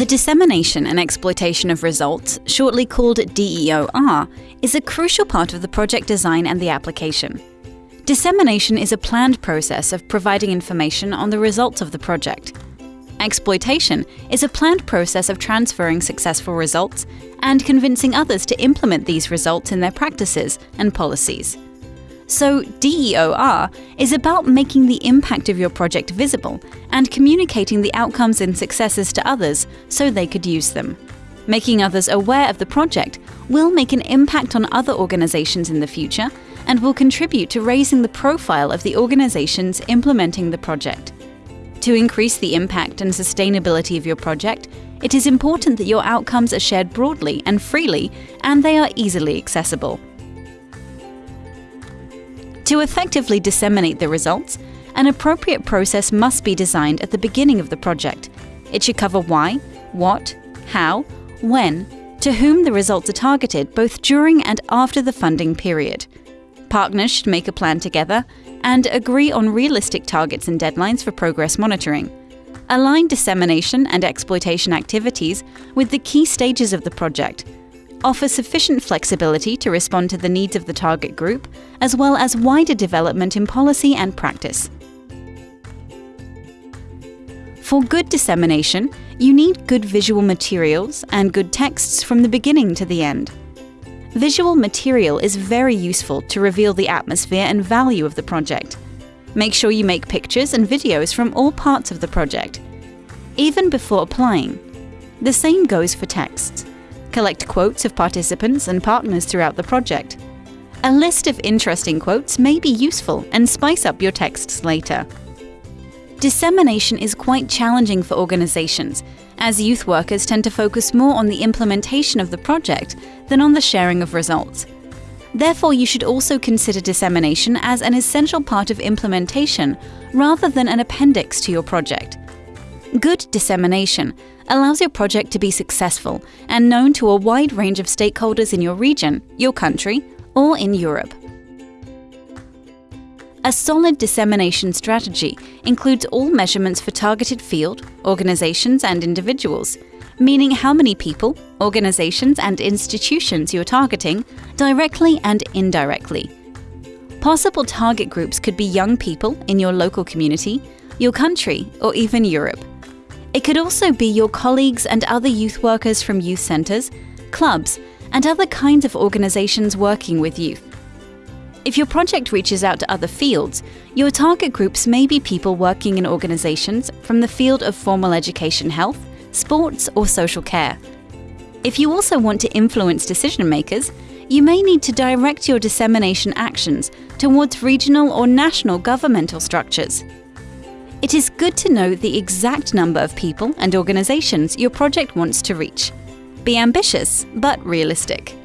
The dissemination and exploitation of results, shortly called DEOR, is a crucial part of the project design and the application. Dissemination is a planned process of providing information on the results of the project. Exploitation is a planned process of transferring successful results and convincing others to implement these results in their practices and policies. So, DEOR is about making the impact of your project visible and communicating the outcomes and successes to others so they could use them. Making others aware of the project will make an impact on other organizations in the future and will contribute to raising the profile of the organizations implementing the project. To increase the impact and sustainability of your project, it is important that your outcomes are shared broadly and freely and they are easily accessible. To effectively disseminate the results, an appropriate process must be designed at the beginning of the project. It should cover why, what, how, when, to whom the results are targeted both during and after the funding period. Partners should make a plan together and agree on realistic targets and deadlines for progress monitoring. Align dissemination and exploitation activities with the key stages of the project offer sufficient flexibility to respond to the needs of the target group, as well as wider development in policy and practice. For good dissemination, you need good visual materials and good texts from the beginning to the end. Visual material is very useful to reveal the atmosphere and value of the project. Make sure you make pictures and videos from all parts of the project, even before applying. The same goes for texts. Collect quotes of participants and partners throughout the project. A list of interesting quotes may be useful and spice up your texts later. Dissemination is quite challenging for organizations, as youth workers tend to focus more on the implementation of the project than on the sharing of results. Therefore, you should also consider dissemination as an essential part of implementation rather than an appendix to your project. Good dissemination allows your project to be successful and known to a wide range of stakeholders in your region, your country, or in Europe. A solid dissemination strategy includes all measurements for targeted field, organizations, and individuals, meaning how many people, organizations, and institutions you're targeting, directly and indirectly. Possible target groups could be young people in your local community, your country, or even Europe. It could also be your colleagues and other youth workers from youth centres, clubs, and other kinds of organisations working with youth. If your project reaches out to other fields, your target groups may be people working in organisations from the field of formal education health, sports, or social care. If you also want to influence decision makers, you may need to direct your dissemination actions towards regional or national governmental structures. It is good to know the exact number of people and organizations your project wants to reach. Be ambitious, but realistic.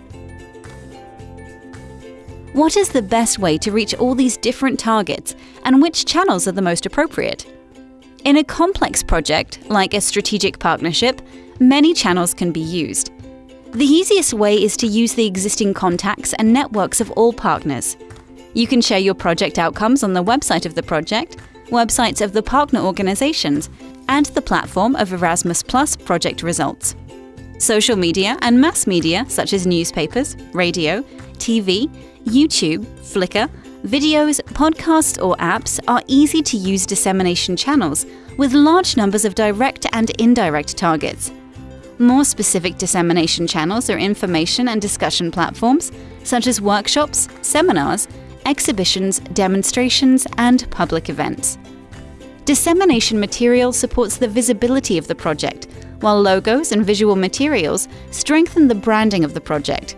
What is the best way to reach all these different targets and which channels are the most appropriate? In a complex project, like a strategic partnership, many channels can be used. The easiest way is to use the existing contacts and networks of all partners. You can share your project outcomes on the website of the project, websites of the partner organizations, and the platform of Erasmus Plus project results. Social media and mass media, such as newspapers, radio, TV, YouTube, Flickr, videos, podcasts, or apps, are easy to use dissemination channels with large numbers of direct and indirect targets. More specific dissemination channels are information and discussion platforms, such as workshops, seminars, exhibitions, demonstrations, and public events. Dissemination material supports the visibility of the project, while logos and visual materials strengthen the branding of the project.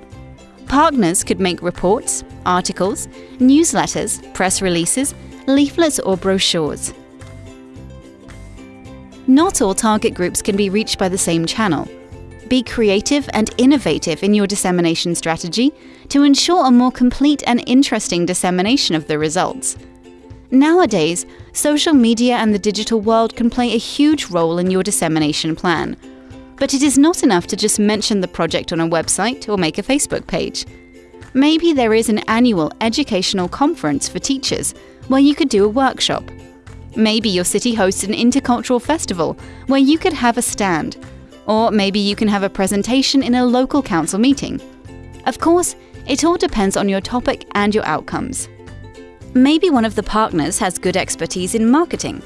Partners could make reports, articles, newsletters, press releases, leaflets, or brochures. Not all target groups can be reached by the same channel. Be creative and innovative in your dissemination strategy to ensure a more complete and interesting dissemination of the results. Nowadays, social media and the digital world can play a huge role in your dissemination plan. But it is not enough to just mention the project on a website or make a Facebook page. Maybe there is an annual educational conference for teachers where you could do a workshop. Maybe your city hosts an intercultural festival where you could have a stand Or maybe you can have a presentation in a local council meeting. Of course, it all depends on your topic and your outcomes. Maybe one of the partners has good expertise in marketing.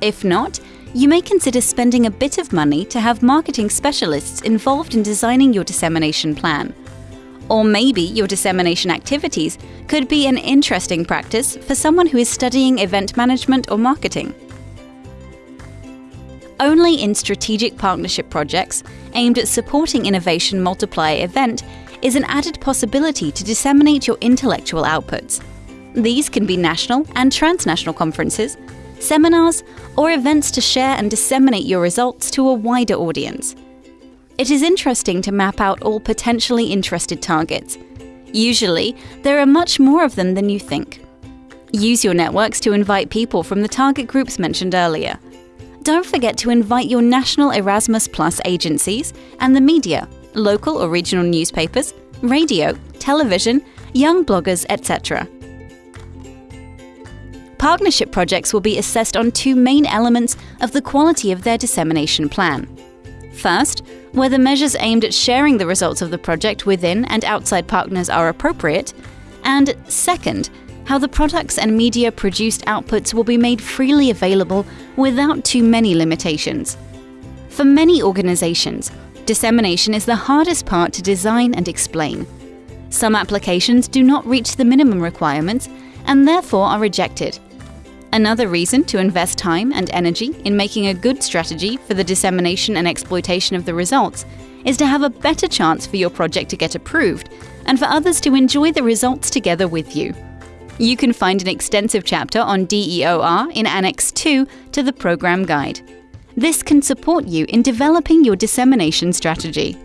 If not, you may consider spending a bit of money to have marketing specialists involved in designing your dissemination plan. Or maybe your dissemination activities could be an interesting practice for someone who is studying event management or marketing. Only in strategic partnership projects aimed at supporting Innovation Multiplier event is an added possibility to disseminate your intellectual outputs. These can be national and transnational conferences, seminars, or events to share and disseminate your results to a wider audience. It is interesting to map out all potentially interested targets. Usually, there are much more of them than you think. Use your networks to invite people from the target groups mentioned earlier. Don't forget to invite your national Erasmus Plus agencies and the media, local or regional newspapers, radio, television, young bloggers, etc. Partnership projects will be assessed on two main elements of the quality of their dissemination plan. First, whether measures aimed at sharing the results of the project within and outside partners are appropriate, and second, how the products and media produced outputs will be made freely available without too many limitations. For many organizations, dissemination is the hardest part to design and explain. Some applications do not reach the minimum requirements and therefore are rejected. Another reason to invest time and energy in making a good strategy for the dissemination and exploitation of the results is to have a better chance for your project to get approved and for others to enjoy the results together with you. You can find an extensive chapter on DEOR in Annex 2 to the program guide. This can support you in developing your dissemination strategy.